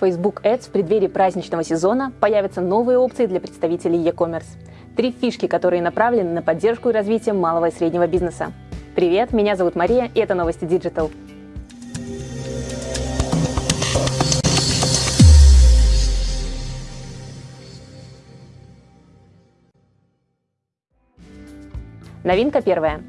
Facebook Ads в преддверии праздничного сезона появятся новые опции для представителей e-commerce. Три фишки, которые направлены на поддержку и развитие малого и среднего бизнеса. Привет, меня зовут Мария, и это новости Digital. Новинка первая.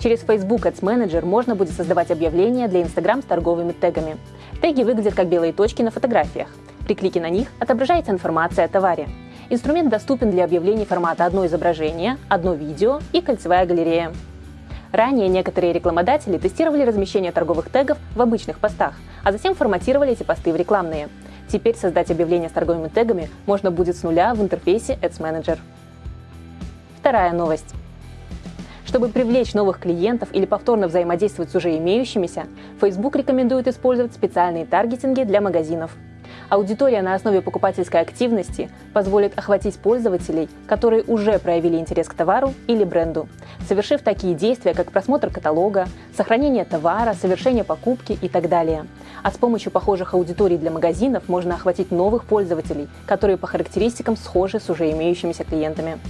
Через Facebook Ads Manager можно будет создавать объявления для Instagram с торговыми тегами. Теги выглядят как белые точки на фотографиях. При клике на них отображается информация о товаре. Инструмент доступен для объявлений формата одно изображение, одно видео и кольцевая галерея. Ранее некоторые рекламодатели тестировали размещение торговых тегов в обычных постах, а затем форматировали эти посты в рекламные. Теперь создать объявление с торговыми тегами можно будет с нуля в интерфейсе Ads Manager. Вторая новость. Чтобы привлечь новых клиентов или повторно взаимодействовать с уже имеющимися, Facebook рекомендует использовать специальные таргетинги для магазинов. Аудитория на основе покупательской активности позволит охватить пользователей, которые уже проявили интерес к товару или бренду, совершив такие действия, как просмотр каталога, сохранение товара, совершение покупки и так далее. А с помощью похожих аудиторий для магазинов можно охватить новых пользователей, которые по характеристикам схожи с уже имеющимися клиентами.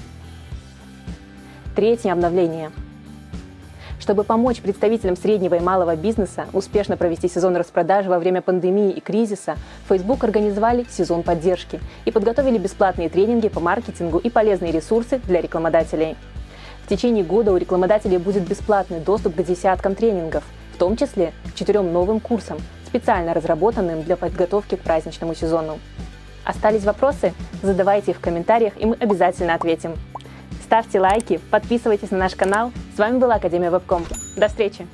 Третье обновление. Чтобы помочь представителям среднего и малого бизнеса успешно провести сезон распродажи во время пандемии и кризиса, Facebook организовали сезон поддержки и подготовили бесплатные тренинги по маркетингу и полезные ресурсы для рекламодателей. В течение года у рекламодателей будет бесплатный доступ к десяткам тренингов, в том числе к четырем новым курсам, специально разработанным для подготовки к праздничному сезону. Остались вопросы? Задавайте их в комментариях, и мы обязательно ответим. Ставьте лайки, подписывайтесь на наш канал. С вами была Академия Вебком. До встречи!